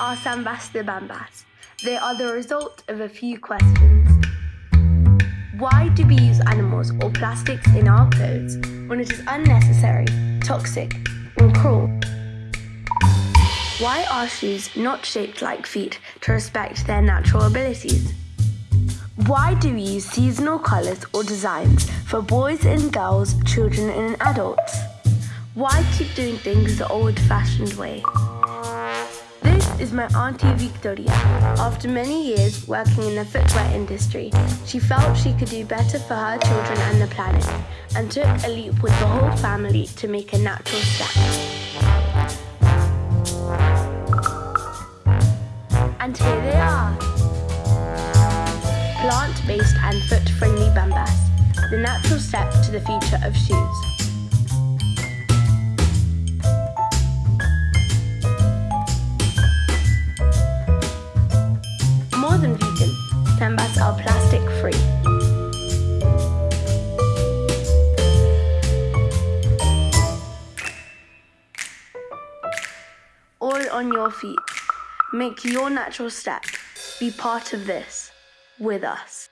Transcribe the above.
are Sambas de Bambas? They are the result of a few questions. Why do we use animals or plastics in our clothes when it is unnecessary, toxic, and cruel? Why are shoes not shaped like feet to respect their natural abilities? Why do we use seasonal colours or designs for boys and girls, children and adults? Why keep doing things the old-fashioned way? Is my Auntie Victoria. After many years working in the footwear industry, she felt she could do better for her children and the planet, and took a leap with the whole family to make a natural step. And here they are. Plant-based and foot-friendly bambas, the natural step to the future of shoes. More than vegan, Sambas are plastic free. All on your feet. Make your natural step. Be part of this with us.